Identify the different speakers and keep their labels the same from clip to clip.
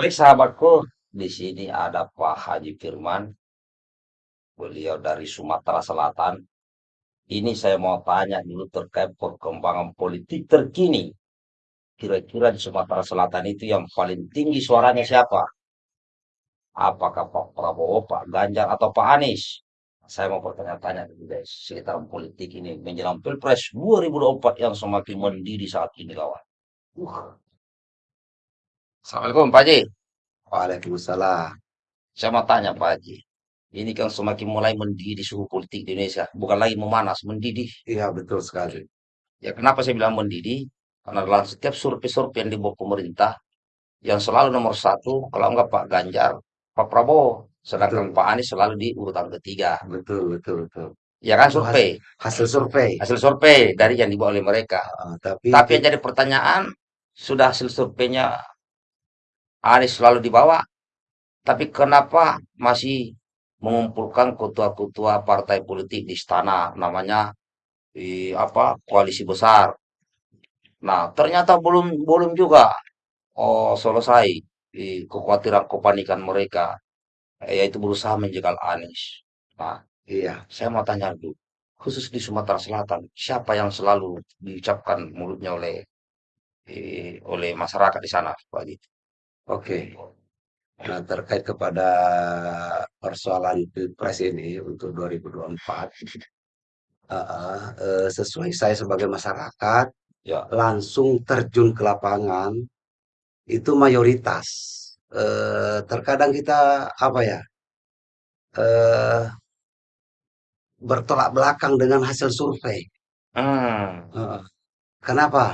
Speaker 1: Baik sahabatku, di sini ada Pak Haji Firman, beliau dari Sumatera Selatan. Ini saya mau tanya dulu terkait perkembangan politik terkini. Kira-kira di Sumatera Selatan itu yang paling tinggi suaranya siapa? Apakah Pak Prabowo, Pak Ganjar, atau Pak Anies? Saya mau bertanya-tanya dulu guys, sekitar politik ini menjelang Pilpres 2024 yang semakin mendidih saat ini kawan. Uh, Assalamualaikum Pak Haji.
Speaker 2: Waalaikumsalam.
Speaker 1: Saya mau tanya Pak Haji. Ini kan semakin mulai mendidih suhu politik di Indonesia. Bukan lagi memanas, mendidih.
Speaker 2: Iya betul sekali.
Speaker 1: Ya kenapa saya bilang mendidih? Karena dalam setiap survei-survei yang dibuat pemerintah, yang selalu nomor satu, kalau enggak Pak Ganjar, Pak Prabowo. Sedangkan
Speaker 2: Betul.
Speaker 1: Pak Anies selalu di urutan ketiga.
Speaker 2: Betul betul betul.
Speaker 1: Ya kan survei.
Speaker 2: Hasil survei.
Speaker 1: Hasil survei dari yang dibawa oleh mereka.
Speaker 2: Ah, tapi
Speaker 1: Tapi yang jadi pertanyaan, sudah hasil surveinya Anies selalu dibawa, tapi kenapa masih mengumpulkan ketua-ketua partai politik di istana, namanya di apa koalisi besar. Nah, ternyata belum belum juga oh, selesai di kekhawatiran kepanikan mereka, yaitu berusaha menjegal Anies. Nah,
Speaker 2: iya
Speaker 1: saya mau tanya dulu, khusus di Sumatera Selatan, siapa yang selalu diucapkan mulutnya oleh eh, oleh masyarakat di sana, Pak?
Speaker 2: Oke. Nah terkait kepada persoalan pilpres ini untuk 2024, ah, ah, eh, sesuai saya sebagai masyarakat
Speaker 1: Ya,
Speaker 2: langsung terjun ke lapangan itu mayoritas. Eh, terkadang kita apa ya eh, bertolak belakang dengan hasil survei.
Speaker 1: hmm,
Speaker 2: Heeh. Kenapa?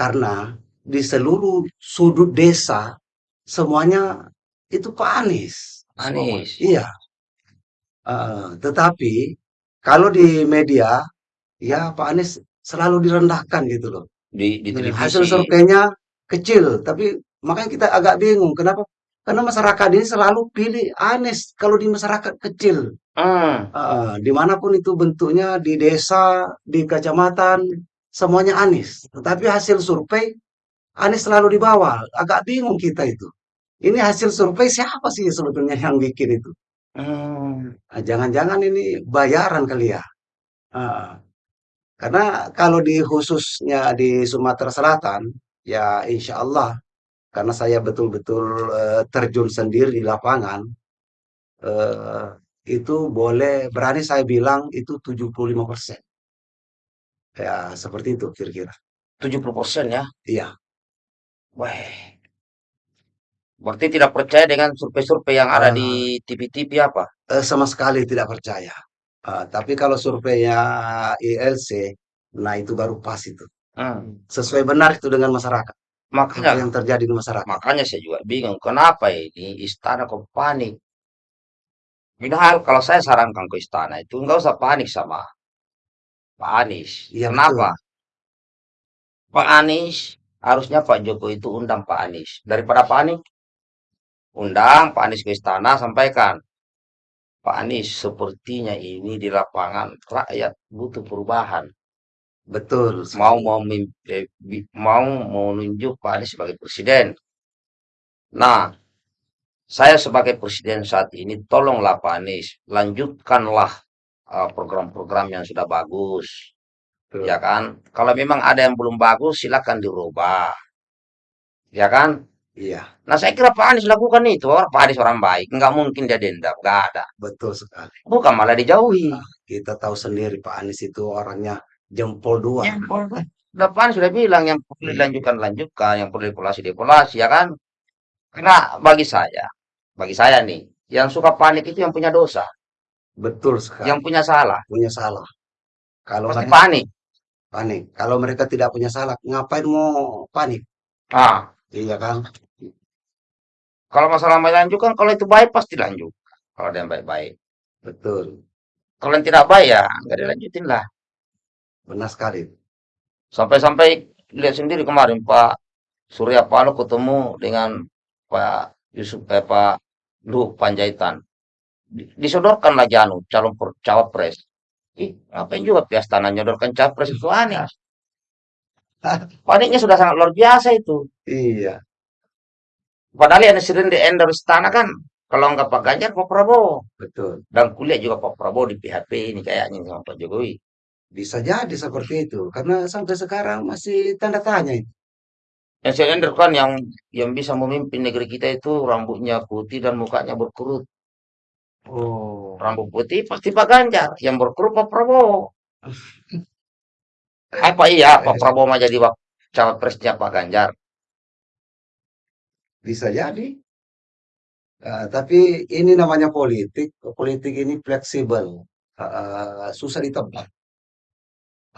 Speaker 2: Karena di seluruh sudut desa semuanya itu Pak Anies.
Speaker 1: Anies.
Speaker 2: Iya. Heeh. tetapi kalau di media ya Pak Anies selalu direndahkan gitu loh.
Speaker 1: di di
Speaker 2: Hasil
Speaker 1: televisi.
Speaker 2: surveinya kecil, tapi makanya kita agak bingung kenapa? Karena masyarakat ini selalu pilih Anies kalau di masyarakat kecil.
Speaker 1: Hmm,
Speaker 2: Heeh, di mana pun itu bentuknya di desa, di kecamatan, semuanya Anies. Tetapi hasil survei Anies selalu di bawah. Agak bingung kita itu. Ini hasil survei siapa sih sebetulnya yang bikin itu?
Speaker 1: hmm,
Speaker 2: Ah, Jangan-jangan ini bayaran kali ya? Ah, karena kalau di khususnya di Sumatera Selatan, ya insya Allah, karena saya betul-betul eh, terjun sendiri di lapangan, eh, itu boleh berani saya bilang itu 75%. Ya, seperti itu kira-kira.
Speaker 1: 70% ya.
Speaker 2: Iya,
Speaker 1: Wah, berarti tidak percaya dengan survei-survei yang ada di
Speaker 2: eh,
Speaker 1: TV-TV apa?
Speaker 2: eh, sama sekali tidak percaya. Eh, tapi kalau surveinya ILC, nah itu baru pas itu.
Speaker 1: Hmm.
Speaker 2: Sesuai benar itu dengan masyarakat. Apa
Speaker 1: Makanya,
Speaker 2: yang terjadi di masyarakat.
Speaker 1: makanya saya juga bingung kenapa ini istana kok panik. Padahal kalau saya sarankan ke istana itu nggak usah panik sama Pak Anies.
Speaker 2: Betul.
Speaker 1: Kenapa? Pak Anies harusnya Pak Jokowi itu undang Pak Anies daripada panik. Undang Pak Anies ke istana sampaikan Pak Anies sepertinya ini di lapangan rakyat butuh perubahan.
Speaker 2: Betul
Speaker 1: mau mau eh, mau menunjuk Pak Anies sebagai presiden. Nah, saya sebagai presiden saat ini, tolonglah Pak Anies, lanjutkanlah uh, program-program yang sudah bagus,
Speaker 2: Betul.
Speaker 1: ya kan? Kalau memang ada yang belum bagus, silakan dirubah, ya kan?
Speaker 2: Iya,
Speaker 1: Nah, saya kira Pak Anies lakukan itu. Orang Pak Anies orang baik, nggak mungkin dia dendam, nggak ada.
Speaker 2: betul sekali.
Speaker 1: Bukan malah dijauhi.
Speaker 2: Nah, kita tahu sendiri Pak Anies itu orangnya jempol dua.
Speaker 1: Ya, udah Pak Anies sudah bilang yang perlu
Speaker 2: Iya,
Speaker 1: dilanjutkan lanjutkan, yang perlu dievaluasi dievaluasi, ya kan? Karena bagi saya, bagi saya nih, yang suka panik itu yang punya dosa,
Speaker 2: betul
Speaker 1: yang
Speaker 2: sekali.
Speaker 1: punya salah,
Speaker 2: Punya salah. Kalau
Speaker 1: pasti
Speaker 2: mereka
Speaker 1: panik.
Speaker 2: panik. Kalau mereka tidak punya salah, ngapain mau panik?
Speaker 1: Ah,
Speaker 2: Iya kan?
Speaker 1: Kalau masalah mau dilanjutkan, kalau itu baik pasti lanjut. Kalau ada yang baik-baik.
Speaker 2: Betul.
Speaker 1: Kalau yang tidak baik ya nggak dilanjutin lah.
Speaker 2: Benar sekali.
Speaker 1: Sampai-sampai lihat sendiri kemarin Pak Surya Paloh ketemu dengan Pak Yusuf eh, Pak Luhut Panjaitan. Di- Disodorkanlah Janu calon per- cawapres. Ih, ngapain juga pihak istana nyodorkan capres itu aneh. Paniknya sudah sangat luar biasa itu.
Speaker 2: Iya,
Speaker 1: padahal yang sering di endorse istana kan kalau nggak Pak Ganjar Pak Prabowo.
Speaker 2: Betul.
Speaker 1: dan kuliah juga Pak Prabowo di PHP ini kayaknya sama Pak Jokowi.
Speaker 2: Bisa jadi seperti itu, karena sampai sekarang masih tanda tanya itu.
Speaker 1: yang saya endorse kan yang yang bisa memimpin negeri kita itu rambutnya putih dan mukanya berkerut.
Speaker 2: Oh,
Speaker 1: rambut putih pasti Pak Ganjar yang berkerut Pak Prabowo. Apa iya Pak Prabowo mau jadi cawapresnya Pak Ganjar
Speaker 2: bisa jadi. Eh, tapi ini namanya politik. Politik ini fleksibel, Eh, susah ditebak.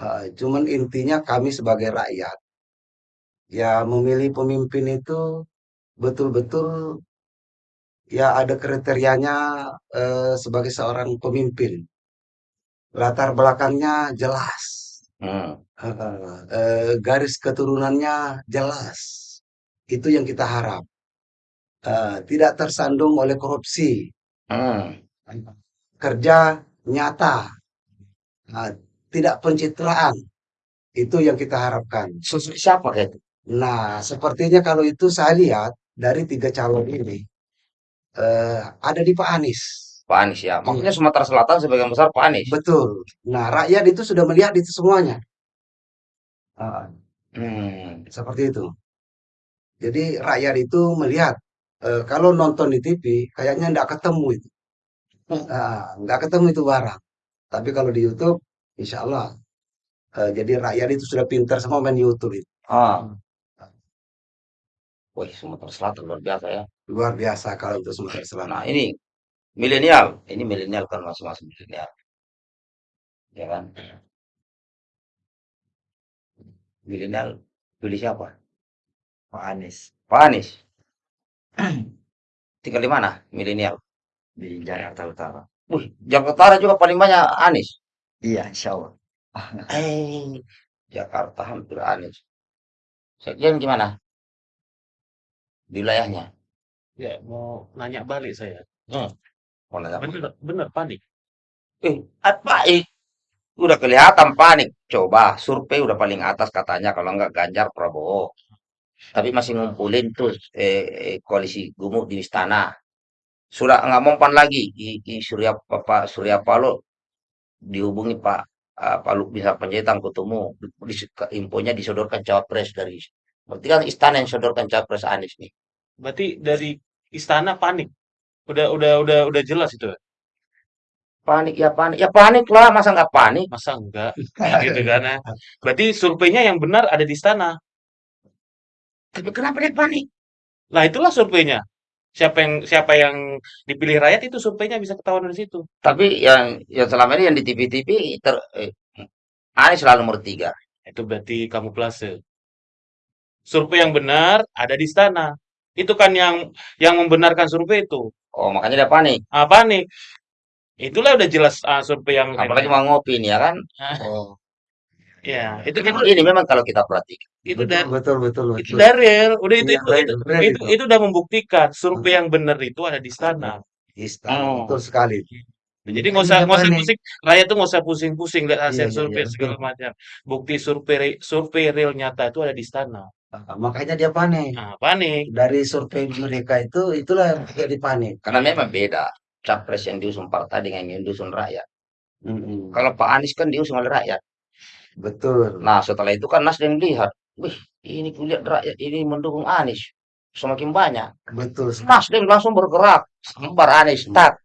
Speaker 2: Eh, cuman intinya kami sebagai rakyat, ya memilih pemimpin itu betul-betul ya ada kriterianya eh, sebagai seorang pemimpin. Latar belakangnya jelas,
Speaker 1: Hmm.
Speaker 2: Eh, eh, garis keturunannya jelas. Itu yang kita harap. Eh, tidak tersandung oleh korupsi,
Speaker 1: Hmm.
Speaker 2: kerja nyata, Nah, tidak pencitraan. Itu yang kita harapkan.
Speaker 1: Sosok siapa itu?
Speaker 2: Nah, sepertinya kalau itu saya lihat dari tiga calon ini eh, ada di Pak Anies.
Speaker 1: Pak Anies ya.
Speaker 2: Iya.
Speaker 1: Maksudnya Sumatera Selatan sebagian besar Pak Anies.
Speaker 2: Betul. Nah, rakyat itu sudah melihat itu semuanya.
Speaker 1: Hmm.
Speaker 2: seperti itu. Jadi rakyat itu melihat eh, kalau nonton di TV kayaknya nggak ketemu itu, Ah, nggak ketemu itu barang. Tapi kalau di YouTube, insya Allah. eh, jadi rakyat itu sudah pintar semua main YouTube itu.
Speaker 1: Ah. Wih, Sumatera Selatan luar biasa ya.
Speaker 2: Luar biasa kalau untuk Sumatera
Speaker 1: Nah,
Speaker 2: Selatan.
Speaker 1: ini milenial. Ini milenial kan masing-masing milenial. Ya kan? Milenial pilih siapa?
Speaker 3: Pak Anies
Speaker 1: Pak Anies. Tinggal di mana milenial?
Speaker 3: di Jakarta Utara.
Speaker 1: Wih, Jakarta Utara juga paling banyak Anies.
Speaker 3: Iya, insya Allah.
Speaker 1: Eh, Jakarta hampir Anies. Sekjen gimana? Di wilayahnya.
Speaker 4: Ya, mau nanya balik saya.
Speaker 1: Hmm. Mau nanya?
Speaker 4: Bener, bener panik.
Speaker 1: Eh, apa eh? Udah kelihatan panik. Coba survei udah paling atas katanya kalau nggak Ganjar Prabowo. Tapi masih ngumpulin tuh eh, eh, koalisi gemuk di istana. Sudah nggak mempan lagi i, i Surya Pak Surya Paloh dihubungi Pak ah, Pak Luk bisa Panjaitan ketemu di, infonya disodorkan cawapres dari berarti kan istana yang sodorkan cawapres Anies nih.
Speaker 4: Berarti dari istana panik. Udah udah udah udah jelas itu. ya?
Speaker 1: Panik ya panik ya panik lah masa nggak panik?
Speaker 4: Masa enggak? gitu kan ya. Berarti surveinya yang benar ada di istana.
Speaker 1: Tapi kenapa dia panik?
Speaker 4: Lah itulah surveinya. Siapa yang siapa yang dipilih rakyat itu surveinya bisa ketahuan dari situ.
Speaker 1: Tapi yang yang selama ini yang di TV-TV ter eh, Anies selalu nomor tiga.
Speaker 4: Itu berarti kamuflase. Survei yang benar ada di istana. Itu kan yang yang membenarkan survei itu.
Speaker 1: Oh makanya dia panik.
Speaker 4: Ah, panik. Itulah udah jelas ah, survei yang
Speaker 1: Apalagi mau ngopi nih ya kan?
Speaker 2: Oh,
Speaker 4: ya, itu kan
Speaker 1: ini memang kalau kita perhatikan.
Speaker 4: itu
Speaker 2: betul,
Speaker 4: dan
Speaker 2: betul, betul,
Speaker 4: itu
Speaker 2: betul.
Speaker 4: dari real. Udah itu
Speaker 2: Iya,
Speaker 4: itu itu itu,
Speaker 2: itu.
Speaker 4: itu udah membuktikan survei yang benar itu ada di istana.
Speaker 2: Istana,
Speaker 1: Oh.
Speaker 2: betul sekali.
Speaker 4: Jadi nggak usah nggak usah pusing, rakyat tuh nggak usah pusing-pusing lihat hasil
Speaker 2: Iya, iya,
Speaker 4: survei
Speaker 2: iya,
Speaker 4: segala
Speaker 2: betul.
Speaker 4: macam. Bukti survei survei real nyata itu ada di istana.
Speaker 2: Ah, makanya dia panik.
Speaker 4: Nah, panik.
Speaker 2: Dari survei mereka itu, itulah yang jadi panik.
Speaker 1: Karena memang beda capres yang diusung partai dengan yang diusung rakyat.
Speaker 2: Mm-mm.
Speaker 1: Kalau Pak Anies kan diusung oleh rakyat.
Speaker 2: Betul.
Speaker 1: Nah setelah itu kan Nasdem lihat, wih ini kulihat rakyat ini mendukung Anies semakin banyak.
Speaker 2: Betul.
Speaker 1: Nasdem langsung bergerak, sambar Anies, tak.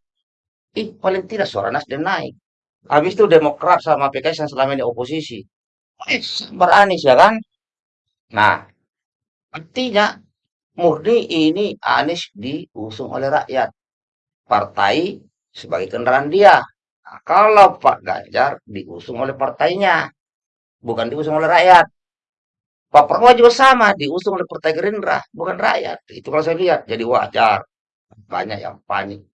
Speaker 1: Ih paling tidak suara Nasdem naik. Habis itu Demokrat sama PKS yang selama ini oposisi. Eh, sambar Anies ya kan? Nah, artinya murni ini Anies diusung oleh rakyat. Partai sebagai kendaraan dia. Nah, kalau Pak Ganjar diusung oleh partainya, bukan diusung oleh rakyat. Pak Prabowo juga sama, diusung oleh Partai Gerindra, bukan rakyat. Itu kalau saya lihat, jadi wajar. Banyak yang panik.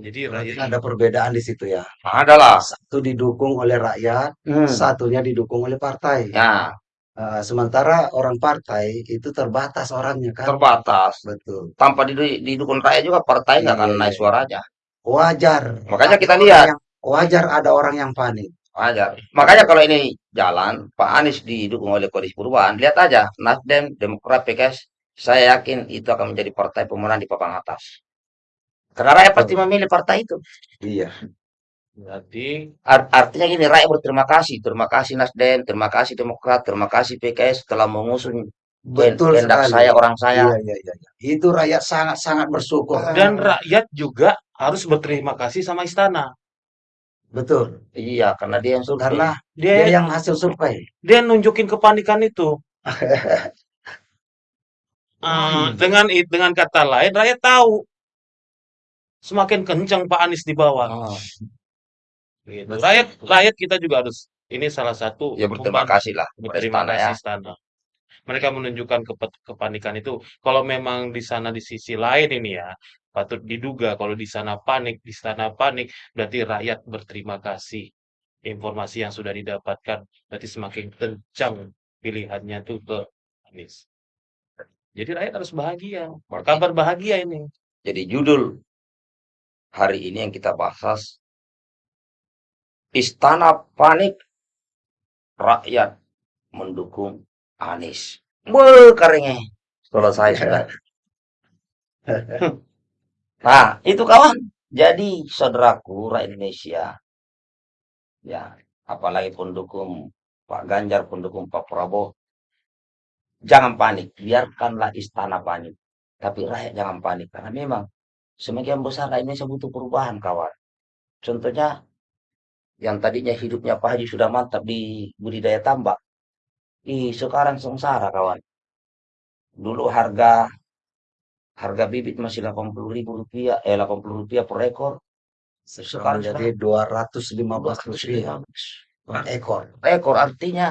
Speaker 4: Jadi rakyat
Speaker 2: ada perbedaan di situ ya.
Speaker 1: Adalah.
Speaker 2: Satu didukung oleh rakyat,
Speaker 1: Hmm.
Speaker 2: satunya didukung oleh partai.
Speaker 1: Ya,
Speaker 2: Eh, sementara orang partai itu terbatas orangnya kan.
Speaker 1: terbatas.
Speaker 2: Betul.
Speaker 1: Tanpa didu- didukung rakyat juga partai nggak akan
Speaker 2: Iya,
Speaker 1: naik
Speaker 2: iya.
Speaker 1: suaranya.
Speaker 2: Wajar.
Speaker 1: Makanya kita lihat.
Speaker 2: yang- wajar ada orang yang panik.
Speaker 1: Wajar. Makanya kalau ini jalan, Pak Anies didukung oleh koalisi perubahan, lihat aja Nasdem, Demokrat, PKS Saya yakin itu akan menjadi partai pemenang di papan atas. Karena rakyat pasti memilih partai itu.
Speaker 2: Iya.
Speaker 4: Berarti
Speaker 1: Ar- artinya gini, rakyat berterima kasih. Terima kasih Nasdem, terima kasih Demokrat, terima kasih PKS telah mengusung
Speaker 2: Betul sekali.
Speaker 1: saya, orang saya.
Speaker 2: Iya, iya, iya. iya. Itu rakyat sangat-sangat bersyukur.
Speaker 4: dan rakyat juga harus berterima kasih sama istana.
Speaker 2: Betul.
Speaker 1: Iya, karena dia yang survei.
Speaker 2: Karena
Speaker 4: Dia
Speaker 2: dia yang hasil survei.
Speaker 4: dia nunjukin kepanikan itu. Ah, dengan dengan kata lain rakyat tahu semakin kencang Pak Anies di bawah.
Speaker 1: Oh,
Speaker 4: Gitu. Rakyat rakyat kita juga harus ini salah satu
Speaker 1: ya berterima kasih lah
Speaker 4: berterima
Speaker 1: istana
Speaker 4: kasih
Speaker 1: ya.
Speaker 4: istana. Mereka menunjukkan kepe- kepanikan itu. Kalau memang di sana di sisi lain ini ya, patut diduga kalau di sana panik, di sana panik, berarti rakyat berterima kasih. Informasi yang sudah didapatkan berarti semakin kencang pilihannya tuh ke Anies. Jadi rakyat harus bahagia. Kabar bahagia ini.
Speaker 1: Jadi judul hari ini yang kita bahas Istana panik rakyat mendukung Anies. Be keringnya. Selesai sudah. Nah, itu kawan. Jadi saudaraku rakyat Indonesia. Ya, apalagi pendukung Pak Ganjar, pendukung Pak Prabowo. Jangan panik, biarkanlah istana panik. Tapi rakyat jangan panik karena memang semakin besar rakyat Indonesia butuh perubahan, kawan. Contohnya yang tadinya hidupnya Pak Haji sudah mantap di budidaya tambak. Ih, sekarang sengsara, kawan. Dulu harga harga bibit masih 80 ribu rupiah, eh 80 rupiah per ekor.
Speaker 2: Sekarang jadi 215 rupiah per ekor.
Speaker 1: ekor artinya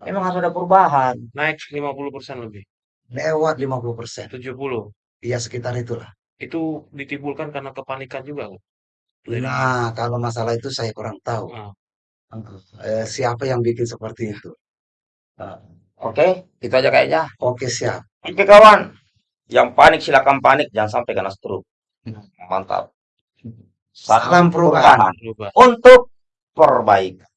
Speaker 1: memang harus ada perubahan.
Speaker 4: Naik 50% lebih.
Speaker 2: Lewat 50 persen.
Speaker 4: 70.
Speaker 2: Iya sekitar itulah.
Speaker 4: Itu ditimbulkan karena kepanikan juga.
Speaker 2: Nah, kalau masalah itu saya kurang tahu.
Speaker 4: Ah.
Speaker 2: Eh, siapa yang bikin seperti itu? Ah,
Speaker 1: Oke, itu aja kayaknya.
Speaker 2: Oke, siap.
Speaker 1: Oke kawan, yang panik silakan panik, jangan sampai kena stroke. Mantap.
Speaker 2: Salam perubahan.
Speaker 1: Untuk perbaikan.